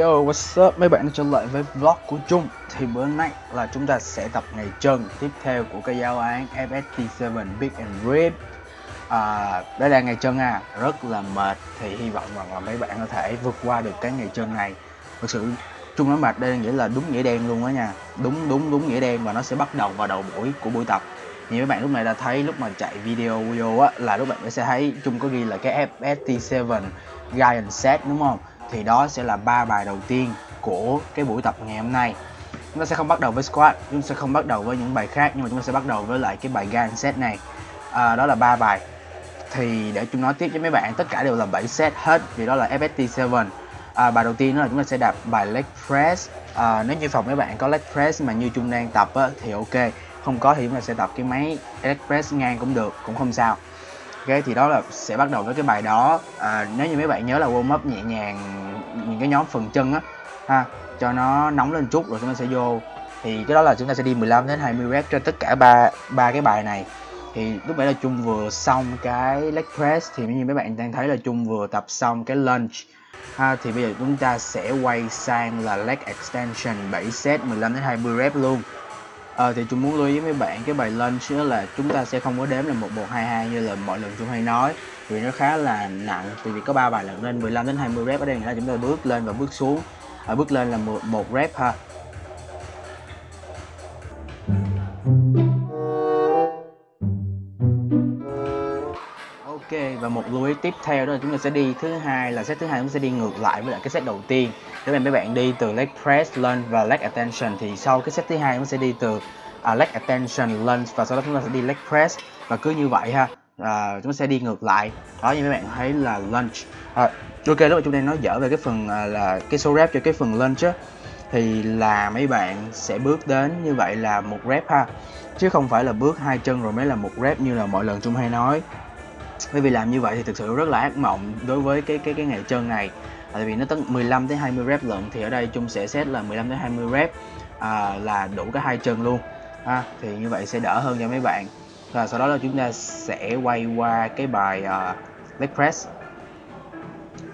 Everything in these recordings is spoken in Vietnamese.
Yo, what's up? Mấy bạn đã trở lại với vlog của Trung. Thì bữa nay là chúng ta sẽ tập ngày chân tiếp theo của cái giáo án FST7 Big and Rip à, Đây là ngày chân à, rất là mệt. Thì hy vọng rằng là mấy bạn có thể vượt qua được cái ngày chân này. Thực sự Trung nói mệt đây nghĩa là đúng nghĩa đen luôn đó nha. Đúng đúng đúng nghĩa đen và nó sẽ bắt đầu vào đầu buổi của buổi tập. Như mấy bạn lúc này đã thấy lúc mà chạy video vô á là lúc bạn sẽ thấy Trung có ghi là cái FST7 Giant Set đúng không? Thì đó sẽ là ba bài đầu tiên của cái buổi tập ngày hôm nay. Chúng ta sẽ không bắt đầu với squat chúng ta sẽ không bắt đầu với những bài khác nhưng mà chúng ta sẽ bắt đầu với lại cái bài gan set này. À, đó là ba bài. Thì để chúng nói tiếp với mấy bạn tất cả đều là 7 set hết vì đó là FST 7 à, bài đầu tiên đó là chúng ta sẽ đạp bài leg press. À, nếu như phòng mấy bạn có leg press mà như trung đang tập á, thì ok. Không có thì chúng ta sẽ tập cái máy leg press ngang cũng được cũng không sao ok thì đó là sẽ bắt đầu với cái bài đó. À, nếu như mấy bạn nhớ là warm up nhẹ nhàng những cái nhóm phần chân á ha cho nó nóng lên chút rồi chúng ta sẽ vô. Thì cái đó là chúng ta sẽ đi 15 đến 20 rep cho tất cả ba ba cái bài này. Thì lúc nãy là chung vừa xong cái leg press thì như mấy bạn đang thấy là chung vừa tập xong cái lunge ha thì bây giờ chúng ta sẽ quay sang là leg extension 7 set 15 đến 20 rep luôn. Ờ thì chúng muốn lưu ý với bạn cái bài lunch đó là chúng ta sẽ không có đếm là 1122 như là mọi lần chúng hay nói. Vì nó khá là nặng vì vì có ba bài lần nên 15 đến 20 rep ở đây là chúng ta bước lên và bước xuống. Ở bước lên là một, một rep ha. Ok và một lưu ý tiếp theo đó là chúng ta sẽ đi thứ hai là set thứ hai chúng ta sẽ đi ngược lại với lại cái set đầu tiên. Nếu mà mấy bạn đi từ leg press lunge và leg attention thì sau cái set thứ hai chúng ta sẽ đi từ uh, leg attention lunge và sau đó chúng ta sẽ đi leg press. Và cứ như vậy ha uh, chúng ta sẽ đi ngược lại. Đó như mấy bạn thấy là lunge. À, ok lúc mà chúng ta nói dở về cái phần uh, là cái số rep cho cái phần lunge á thì là mấy bạn sẽ bước đến như vậy là một rep ha. Chứ không phải là bước hai chân rồi mới là một rep như là mọi lần chúng hay nói bởi vì làm như vậy thì thực sự rất là ác mộng đối với cái cái cái ngày chân này. À, tại vì nó tới 15 tới 20 rep lận thì ở đây chung sẽ set là 15 tới 20 rep à, là đủ cả hai chân luôn. Ha thì như vậy sẽ đỡ hơn cho mấy bạn. Và sau đó là chúng ta sẽ quay qua cái bài uh, leg press.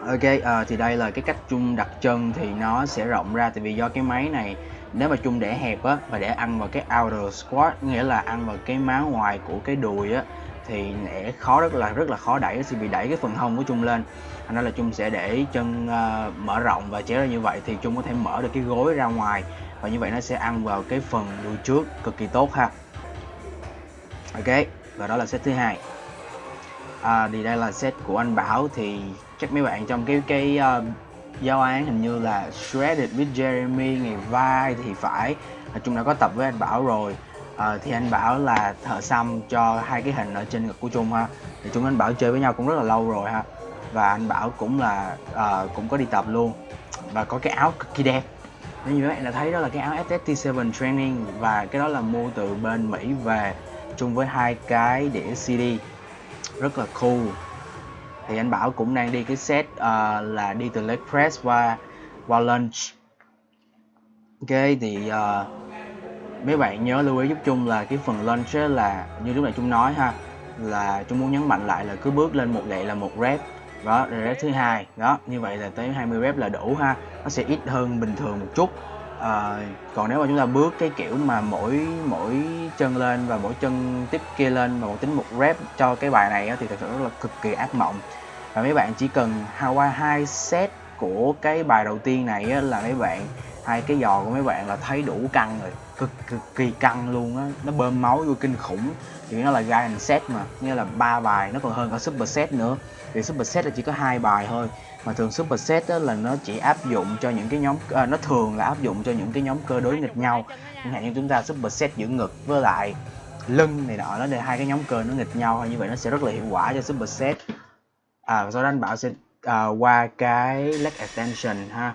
Ok uh, thì đây là cái cách chung đặt chân thì nó sẽ rộng ra tại vì do cái máy này nếu mà chung để hẹp á và để ăn vào cái outer squat nghĩa là ăn vào cái má ngoài của cái đùi á thì sẽ khó rất là rất là khó đẩy sẽ bị đẩy cái phần hông của chung lên. Thành ra là chung sẽ để chân uh, mở rộng và chéo ra như vậy thì chung có thể mở được cái gối ra ngoài và như vậy nó sẽ ăn vào cái phần đùi trước cực kỳ tốt ha. Ok và đó là set thứ hai. À, thì đây là set của anh Bảo thì chắc mấy bạn trong cái cái ờ, uh, giao án hình như là shredded with Jeremy ngày vai thì phải. Chung đã có tập với anh Bảo rồi à, thì anh bảo là thợ xăm cho hai cái hình ở trên ngực của trung ha. Thì chúng anh bảo chơi với nhau cũng rất là lâu rồi ha. Và anh bảo cũng là uh, cũng có đi tập luôn. Và có cái áo cực kỳ đẹp. Nếu như các bạn đã thấy đó là cái áo SST7 training và cái đó là mua từ bên Mỹ về chung với hai cái đĩa CD rất là cool. Thì anh bảo cũng đang đi cái set uh, là đi từ leg press qua qua lunch. Ok thì uh, mấy bạn nhớ lưu ý giúp chung là cái phần lunge là như lúc này chung nói ha là chúng muốn nhấn mạnh lại là cứ bước lên một đệ là một rep. Đó rồi rep thứ hai. Đó như vậy là tới 20 rep là đủ ha. Nó sẽ ít hơn bình thường một chút. À, còn nếu mà chúng ta bước cái kiểu mà mỗi mỗi chân lên và mỗi chân tiếp kia lên và một tính một rep cho cái bài này thì thật sự rất là cực kỳ ác mộng. Và mấy bạn chỉ cần qua hai set của cái bài đầu tiên này là mấy bạn hai cái giò của mấy bạn là thấy đủ căng rồi. Cực cực kỳ căng luôn á. Nó bơm máu vô kinh khủng. Thì nó là giant set mà. Nghĩa là ba bài nó còn hơn cả super set nữa. Thì super set là chỉ có hai bài thôi. Mà thường super set đó là nó chỉ áp dụng cho những cái nhóm à, nó thường là áp dụng cho những cái nhóm cơ đối nghịch nhau. Chẳng hạn như chúng ta super set giữ ngực với lại lưng này nọ nó để hai cái nhóm cơ nó nghịch nhau như vậy nó sẽ rất là hiệu quả cho super set. À sau đó anh bảo sẽ à, qua cái leg extension ha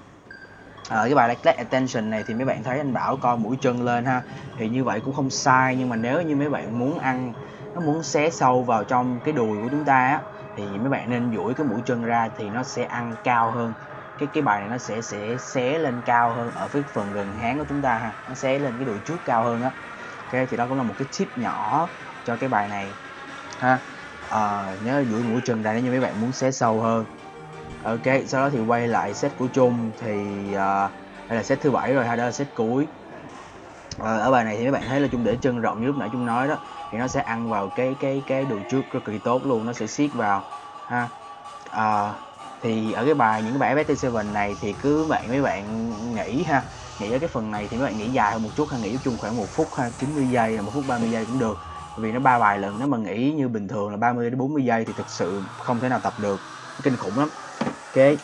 à, cái bài leg attention này thì mấy bạn thấy anh bảo coi mũi chân lên ha. Thì như vậy cũng không sai nhưng mà nếu như mấy bạn muốn ăn nó muốn xé sâu vào trong cái đùi của chúng ta á thì mấy bạn nên duỗi cái mũi chân ra thì nó sẽ ăn cao hơn. Cái cái bài này nó sẽ sẽ xé lên cao hơn ở phía phần gần háng của chúng ta ha. Nó xé lên cái đùi trước cao hơn á. Ok thì đó cũng là một cái tip nhỏ cho cái bài này ha. À, nhớ duỗi mũi chân ra nếu như mấy bạn muốn xé sâu hơn ok sau đó thì quay lại set của chung thì uh, đây là set thứ bảy rồi hay đó là set cuối. Uh, ở bài này thì mấy bạn thấy là chung để chân rộng như lúc nãy chung nói đó thì nó sẽ ăn vào cái cái cái đùi trước rất kỳ tốt luôn nó sẽ siết vào ha. Uh, thì ở cái bài những cái bài FST7 này thì cứ bạn mấy bạn nghĩ ha. Nghĩ ở cái phần này thì mấy bạn nghĩ dài hơn một chút ha nghĩ chung khoảng một phút ha 90 giây là một phút 30 giây cũng được. Vì nó ba bài lần nếu mà nghĩ như bình thường là 30 đến 40 giây thì thực sự không thể nào tập được kinh khủng lắm ok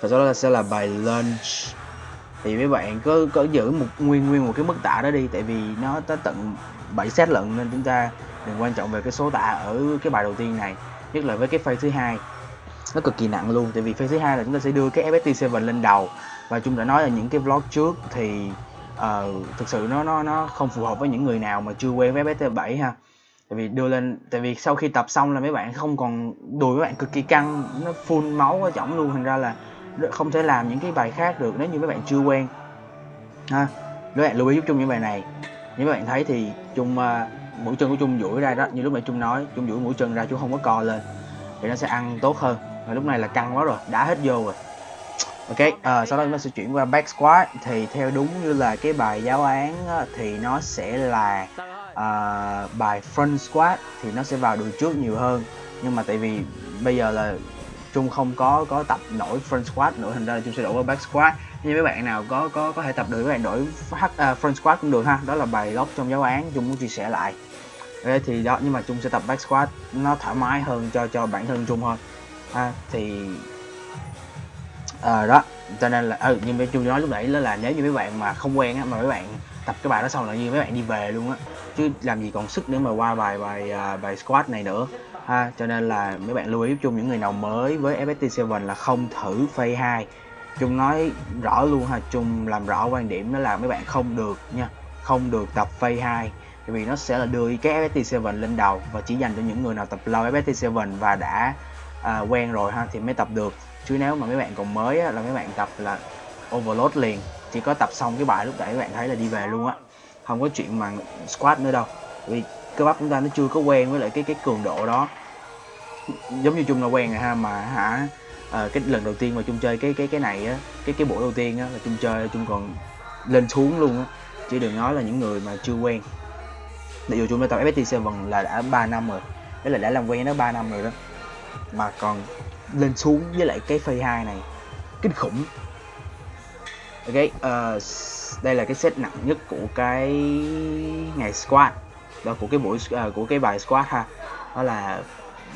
và sau đó là sẽ là bài lunch. Thì mấy bạn cứ có giữ một nguyên nguyên một cái mức tạ đó đi tại vì nó tới tận 7 set lận nên chúng ta đừng quan trọng về cái số tạ ở cái bài đầu tiên này nhất là với cái phase thứ hai. Nó cực kỳ nặng luôn tại vì phase thứ hai là chúng ta sẽ đưa cái FST 7 lên đầu. Và chúng đã nói ở những cái vlog trước thì uh, thực sự nó nó nó không phù hợp với những người nào mà chưa quen với FST 7 ha tại vì đưa lên tại vì sau khi tập xong là mấy bạn không còn đùi mấy bạn cực kỳ căng nó phun máu ở chỏng luôn. Thành ra là không thể làm những cái bài khác được nếu như mấy bạn chưa quen. Ha mấy bạn lưu ý giúp chung những bài này. Như bạn thấy thì chung uh, à, mũi chân của chung duỗi ra đó như lúc nãy chung nói chung duỗi mũi chân ra chung không có co lên thì nó sẽ ăn tốt hơn. Và lúc này là căng quá rồi đã hết vô rồi. Ok uh, sau đó chúng ta sẽ chuyển qua back squat. Thì theo đúng như là cái bài giáo án thì nó sẽ là uh, bài front squat thì nó sẽ vào đùi trước nhiều hơn. Nhưng mà tại vì bây giờ là chung không có có tập nổi front squat nữa thành ra là chung sẽ đổi qua back squat như mấy bạn nào có có có thể tập được các bạn đổi uh, front squat cũng được ha. Đó là bài gốc trong giáo án chung muốn chia sẻ lại. Đấy, thì đó nhưng mà chung sẽ tập back squat nó thoải mái hơn cho cho bản thân chung hơn. Ha thì à, đó cho nên là ừ, nhưng mà chung nói lúc nãy đó là nếu như mấy bạn mà không quen á mà mấy bạn tập cái bài đó xong là như mấy bạn đi về luôn á chứ làm gì còn sức để mà qua bài bài à, bài squat này nữa. Ha cho nên là mấy bạn lưu ý chung những người nào mới với FST 7 là không thử phase 2 chung nói rõ luôn ha chung làm rõ quan điểm đó là mấy bạn không được nha không được tập phase 2 vì nó sẽ là đưa cái FST 7 lên đầu và chỉ dành cho những người nào tập lâu FST 7 và đã à, quen rồi ha thì mới tập được. Chứ nếu mà mấy bạn còn mới á, là mấy bạn tập là overload liền. Chỉ có tập xong cái bài lúc nãy các bạn thấy là đi về luôn á không có chuyện mà squat nữa đâu. Vì cơ bắp chúng ta nó chưa có quen với lại cái cái cường độ đó. Giống như chung là quen rồi ha mà hả à, cái lần đầu tiên mà chung chơi cái cái cái này á cái cái buổi đầu tiên á là chung chơi chung còn lên xuống luôn á. Chứ đừng nói là những người mà chưa quen. Để dù chúng đã tập FPT 7 là đã 3 năm rồi. Đấy là đã làm quen nó 3 năm rồi đó. Mà còn lên xuống với lại cái phase 2 này. Kinh khủng ok uh, đây là cái set nặng nhất của cái ngày squat. Đó của cái buổi uh, của cái bài squat ha. Đó là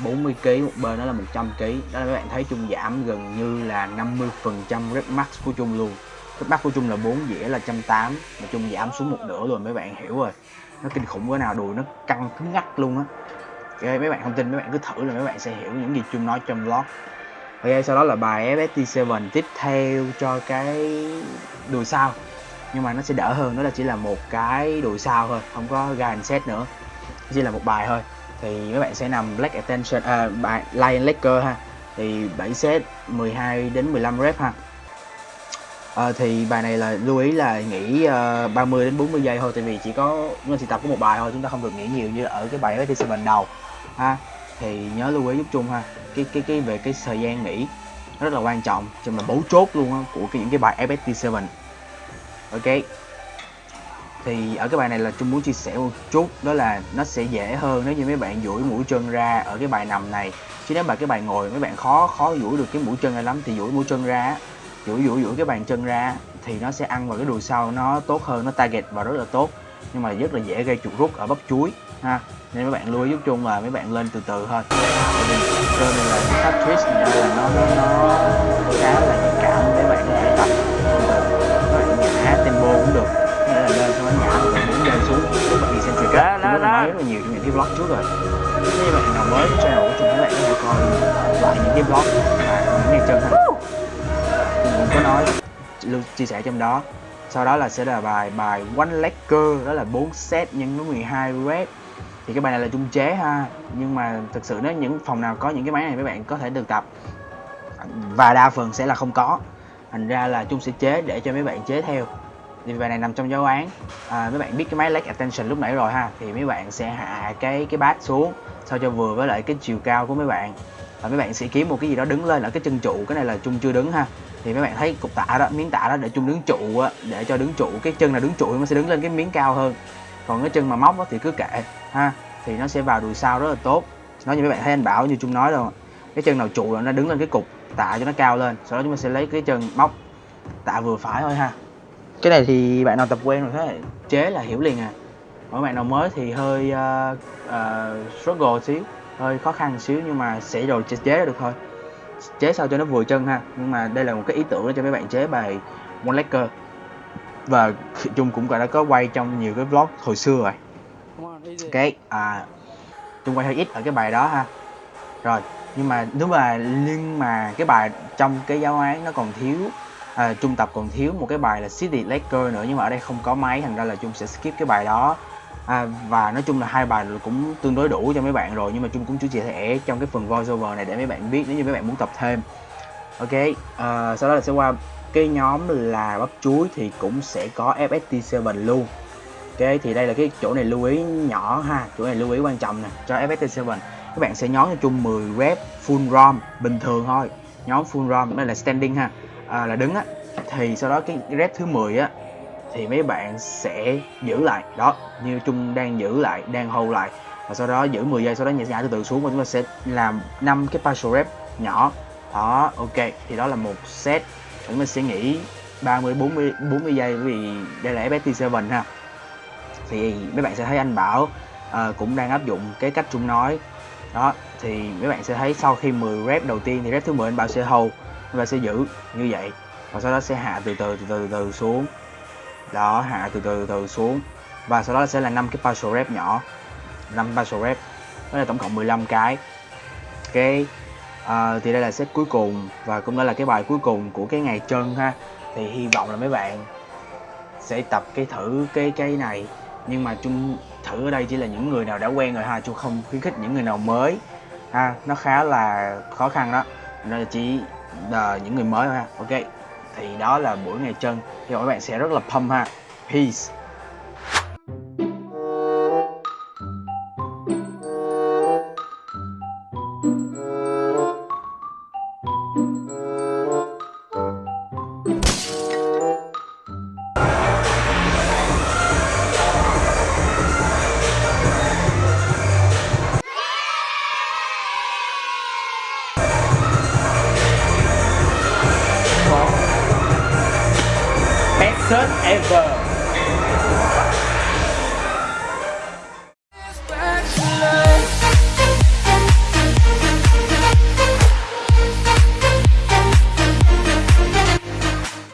40 kg một bên đó là 100 kg đó là các bạn thấy chung giảm gần như là 50 phần trăm rep max của chung luôn. Rep max của chung là 4 dĩa là 180 mà chung giảm xuống một nửa rồi mấy bạn hiểu rồi. Nó kinh khủng cỡ nào đùi nó căng cứng ngắc luôn á. Okay, mấy bạn không tin mấy bạn cứ thử là mấy bạn sẽ hiểu những gì chung nói trong vlog ok sau đó là bài FST7 tiếp theo cho cái đùi sau. Nhưng mà nó sẽ đỡ hơn đó là chỉ là một cái đùi sau thôi không có guide set nữa. Chỉ là một bài thôi. Thì mấy bạn sẽ nằm black attention à, bài lion legger ha. Thì 7 set 12 đến 15 rep ha. À, thì bài này là lưu ý là nghỉ ờ, uh, 30 đến 40 giây thôi. Tại vì chỉ có chúng ta chỉ tập có một bài thôi chúng ta không được nghỉ nhiều như ở cái bài FT7 đầu ha thì nhớ lưu ý giúp chung ha. Cái cái cái về cái thời gian nghỉ nó rất là quan trọng cho mình bấu chốt luôn á của cái, những cái bài FST7 ok. Thì ở cái bài này là chung muốn chia sẻ một chút đó là nó sẽ dễ hơn nếu như mấy bạn duỗi mũi chân ra ở cái bài nằm này. Chứ nếu mà cái bài ngồi mấy bạn khó khó duỗi được cái mũi chân ra lắm thì duỗi mũi chân ra duỗi duỗi duỗi cái bàn chân ra thì nó sẽ ăn vào cái đùi sau nó tốt hơn nó target và rất là tốt nhưng mà rất là dễ gây chuột rút ở bắp chuối ha. Nên mấy bạn lưu ý giúp chung là mấy bạn lên từ từ thôi. Cơ này là tháp twist này là nó nó nó khá là nhạy cảm mấy bạn có thể tập. Từ từ các bạn nhả tempo cũng được. Nghĩa là lên xong nó nhả rồi muốn lên xuống. Các bạn đi xem truyền á chúng nói rất là nhiều trong những cái vlog trước rồi. Nếu như bạn nào mới với channel của chúng các bạn có thể coi lại những cái vlog mà những ngày chân ha. Cũng có nói lưu chia sẻ trong đó sau đó là sẽ là bài bài one legger đó là 4 set nhân với 12 rep thì cái bài này là chung chế ha nhưng mà thực sự nếu những phòng nào có những cái máy này mấy bạn có thể được tập. Và đa phần sẽ là không có. Thành ra là chung sẽ chế để cho mấy bạn chế theo. Thì bài này nằm trong giáo án. À, mấy bạn biết cái máy leg attention lúc nãy rồi ha thì mấy bạn sẽ hạ cái cái bát xuống sao cho vừa với lại cái chiều cao của mấy bạn. Và mấy bạn sẽ kiếm một cái gì đó đứng lên ở cái chân trụ cái này là chung chưa đứng ha thì mấy bạn thấy cục tạ đó miếng tạ đó để chung đứng trụ á để cho đứng trụ cái chân là đứng trụ nó sẽ đứng lên cái miếng cao hơn. Còn cái chân mà móc đó thì cứ kệ ha thì nó sẽ vào đùi sau rất là tốt. Nói như mấy bạn thấy anh bảo như chung nói đâu cái chân nào trụ là nó đứng lên cái cục tạ cho nó cao lên sau đó chúng ta sẽ lấy cái chân móc tạ vừa phải thôi ha. Cái này thì bạn nào tập quen rồi thế? Chế là hiểu liền à. Mỗi bạn nào mới thì hơi uh, uh, struggle xíu hơi khó khăn xíu nhưng mà sẽ rồi chế, chế được thôi chế sao cho nó vừa chân ha. Nhưng mà đây là một cái ý tưởng cho mấy bạn chế bài one legger và chung cũng đã có quay trong nhiều cái vlog hồi xưa rồi. Ok à chung quay hơi ít ở cái bài đó ha. Rồi nhưng mà nếu mà nhưng mà cái bài trong cái giáo án nó còn thiếu à, trung tập còn thiếu một cái bài là city legger nữa nhưng mà ở đây không có máy thành ra là chung sẽ skip cái bài đó à, và nói chung là hai bài cũng tương đối đủ cho mấy bạn rồi nhưng mà chung cũng chỉ chia sẻ trong cái phần voiceover này để mấy bạn biết nếu như mấy bạn muốn tập thêm. Ok à, sau đó là sẽ qua cái nhóm là bắp chuối thì cũng sẽ có FST7 luôn. Ok thì đây là cái chỗ này lưu ý nhỏ ha chỗ này lưu ý quan trọng nè cho FST7 các bạn sẽ nhóm cho chung 10 rep full rom bình thường thôi. Nhóm full rom đây là standing ha. À, là đứng á thì sau đó cái rep thứ 10 á thì mấy bạn sẽ giữ lại. Đó như chung đang giữ lại đang hold lại. Và sau đó giữ 10 giây sau đó nhảy nhả từ từ xuống và chúng ta sẽ làm 5 cái partial rep nhỏ. Đó ok. Thì đó là một set. Chúng ta sẽ nghỉ 30 40 40 giây vì đây là FST7 ha. Thì mấy bạn sẽ thấy anh Bảo uh, cũng đang áp dụng cái cách chung nói. Đó thì mấy bạn sẽ thấy sau khi 10 rep đầu tiên thì rep thứ 10 anh Bảo sẽ hold và sẽ giữ như vậy. Và sau đó sẽ hạ từ từ từ từ, từ, từ xuống đó hạ từ từ từ xuống. Và sau đó sẽ là năm cái partial rep nhỏ. 5 partial rep. Đó là tổng cộng 15 cái. Ok. À, thì đây là set cuối cùng. Và cũng đó là cái bài cuối cùng của cái ngày chân ha. Thì hy vọng là mấy bạn sẽ tập cái thử cái cái này. Nhưng mà chung thử ở đây chỉ là những người nào đã quen rồi ha chung không khuyến khích những người nào mới. Ha nó khá là khó khăn đó. Nên là chỉ là những người mới thôi ha. Ok thì đó là buổi ngày chân thì các bạn sẽ rất là pump ha. Peace.